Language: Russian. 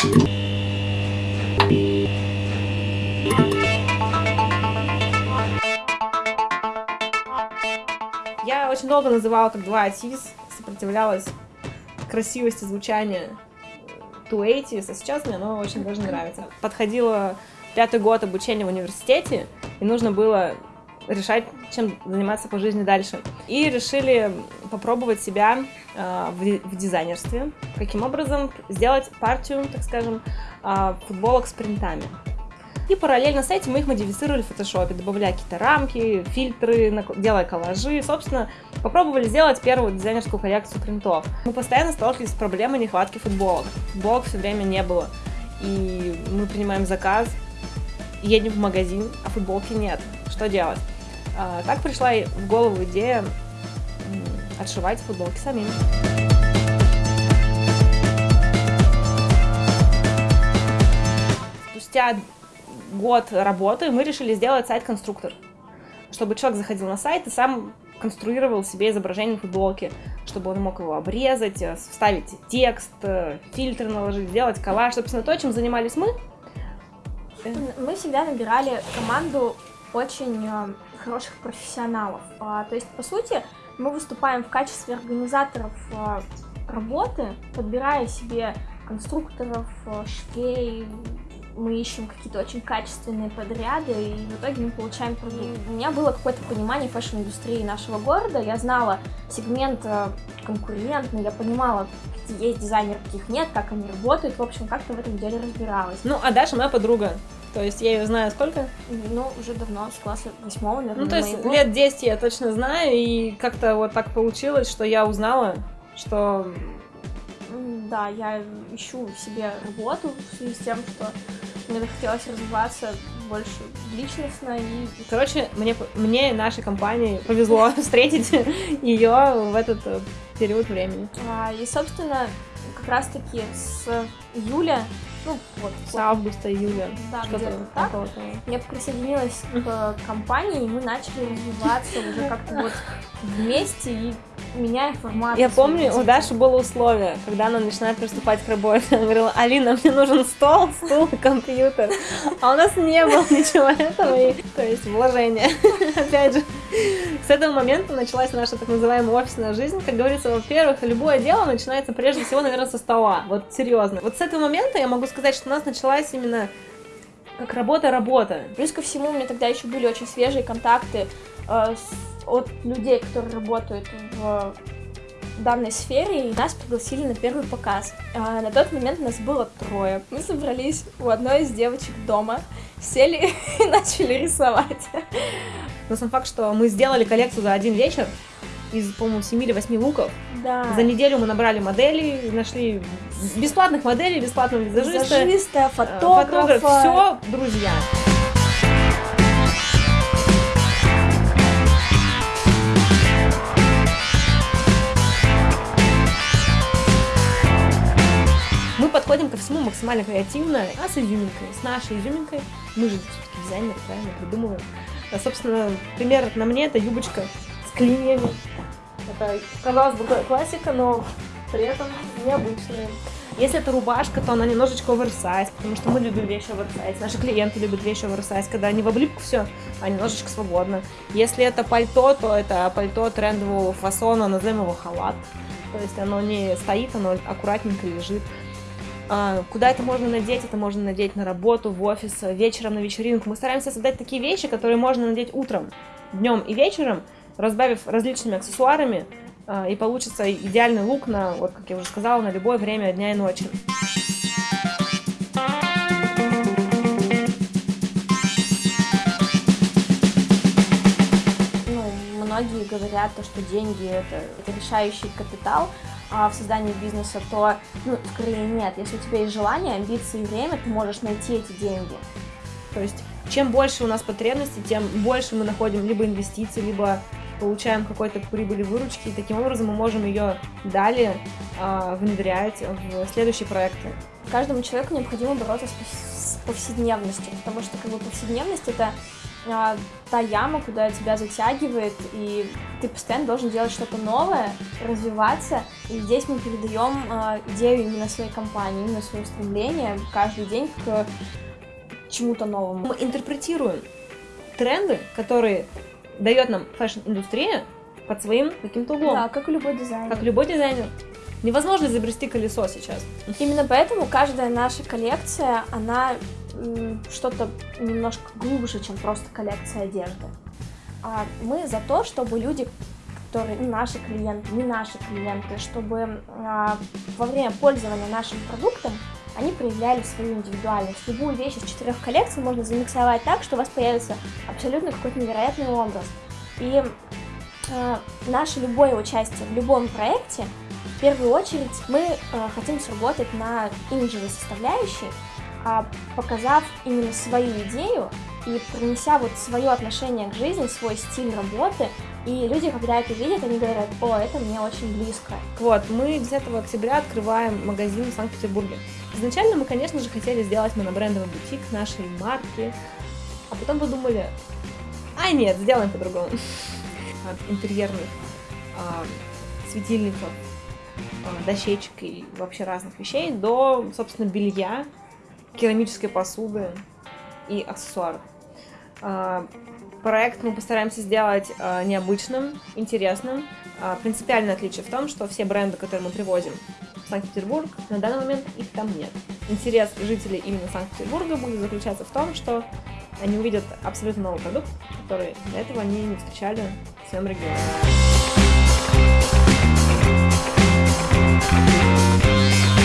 Я очень долго называла как два АТИС, сопротивлялась красивости звучания 280, а сейчас мне оно очень даже нравится. Подходила пятый год обучения в университете, и нужно было решать, чем заниматься по жизни дальше. И решили попробовать себя э, в, дизайнерстве. Каким образом сделать партию, так скажем, э, футболок с принтами. И параллельно с этим мы их модифицировали в фотошопе, добавляя какие-то рамки, фильтры, делая коллажи. Собственно, попробовали сделать первую дизайнерскую коллекцию принтов. Мы постоянно сталкивались с проблемой нехватки футболок. Футболок все время не было. И мы принимаем заказ, едем в магазин, а футболки нет. Что делать? А, так пришла в голову идея отшивать футболки самим. Спустя год работы мы решили сделать сайт-конструктор, чтобы человек заходил на сайт и сам конструировал себе изображение футболки, чтобы он мог его обрезать, э, вставить текст, э, фильтр наложить, сделать коллаж. Собственно, то, чем занимались мы. Мы всегда набирали команду очень э, хороших профессионалов. А, то есть, по сути, мы выступаем в качестве организаторов работы, подбирая себе конструкторов, швей, мы ищем какие-то очень качественные подряды, и в итоге мы получаем продукт. У меня было какое-то понимание фэшн-индустрии нашего города, я знала сегмент э, конкурентный, я понимала, какие есть дизайнеры, каких нет, как они работают, в общем, как-то в этом деле разбиралась. Ну, а Даша моя подруга, то есть я ее знаю сколько? Ну, уже давно, с класса восьмого, наверное. Ну, то есть моего. лет 10 я точно знаю, и как-то вот так получилось, что я узнала, что да, я ищу себе работу в связи с тем, что мне захотелось развиваться больше личностно и... Короче, мне, мне нашей компании повезло встретить ее в этот э, период времени. А, и, собственно, как раз-таки с июля ну, вот. С августа, июля. Да, где-то так. Я присоединилась к компании, и мы начали развиваться уже как-то вот вместе и меняя формат. Я помню, у Даши было условие, когда она начинает приступать к работе. Она говорила, Алина, мне нужен стол, стул и компьютер. А у нас не было ничего этого, и, то есть вложение. Опять же, с этого момента началась наша так называемая офисная жизнь. Как говорится, во-первых, любое дело начинается прежде всего, наверное, со стола. Вот серьезно. Вот с этого момента я могу сказать, что у нас началась именно как работа-работа. Плюс ко всему, у меня тогда еще были очень свежие контакты э, с, от людей, которые работают в данной сфере, и нас пригласили на первый показ. А на тот момент нас было трое. Мы собрались у одной из девочек дома, сели и начали рисовать. Но сам факт, что мы сделали коллекцию за один вечер, из, по-моему, 7 или 8 луков. Да. За неделю мы набрали модели, нашли бесплатных моделей, бесплатного визажиста. Визажиста, э, фотографа. фотограф, все, друзья. Подходим ко всему максимально креативно, а с изюминкой, с нашей изюминкой. Мы же все-таки дизайнеры, правильно, придумываем. А, собственно, пример на мне это юбочка с клиньями. Это, казалось бы, классика, но при этом необычная. Если это рубашка, то она немножечко оверсайз, потому что мы любим вещи оверсайз. Наши клиенты любят вещи оверсайз, когда они в облипку все, а немножечко свободно. Если это пальто, то это пальто трендового фасона, назовем его халат. То есть оно не стоит, оно аккуратненько лежит. А, куда это можно надеть? Это можно надеть на работу, в офис, вечером на вечеринку. Мы стараемся создать такие вещи, которые можно надеть утром, днем и вечером, разбавив различными аксессуарами, а, и получится идеальный лук на, вот как я уже сказала, на любое время дня и ночи. Ну, многие говорят, то, что деньги это, это решающий капитал а, в создании бизнеса, то, ну, скорее нет. Если у тебя есть желание, амбиции и время, ты можешь найти эти деньги. То есть, чем больше у нас потребностей, тем больше мы находим либо инвестиций, либо получаем какой-то прибыли выручки, и таким образом мы можем ее далее э, внедрять в следующие проекты. Каждому человеку необходимо бороться с повседневностью, потому что как бы повседневность это а, та яма, куда тебя затягивает, и ты постоянно должен делать что-то новое, развиваться. И здесь мы передаем а, идею именно своей компании, именно свое стремление каждый день к чему-то новому. Мы интерпретируем тренды, которые дает нам фэшн-индустрия под своим каким-то углом. Да, как и любой дизайнер. Как любой дизайнер. Невозможно изобрести колесо сейчас. Именно поэтому каждая наша коллекция, она что-то немножко глубже, чем просто коллекция одежды. А мы за то, чтобы люди, которые наши клиенты, не наши клиенты, чтобы а, во время пользования нашим продуктом они проявляли свою индивидуальность. Любую вещь из четырех коллекций можно замиксовать так, что у вас появится абсолютно какой-то невероятный образ. И э, наше любое участие в любом проекте, в первую очередь мы э, хотим сработать на имиджевой составляющей, показав именно свою идею и принеся вот свое отношение к жизни, свой стиль работы, и люди, когда это видят, они говорят, о, это мне очень близко. Вот, мы 10 октября открываем магазин в Санкт-Петербурге. Изначально мы, конечно же, хотели сделать монобрендовый бутик нашей марки, а потом подумали, а нет, сделаем по-другому. От интерьерных а, светильников, а, дощечек и вообще разных вещей до, собственно, белья, керамической посуды и аксессуаров. А, проект мы постараемся сделать а, необычным, интересным. А, принципиальное отличие в том, что все бренды, которые мы привозим в Санкт-Петербург, на данный момент их там нет. Интерес жителей именно Санкт-Петербурга будет заключаться в том, что они увидят абсолютно новый продукт, который до этого они не встречали в своем регионе. Thank you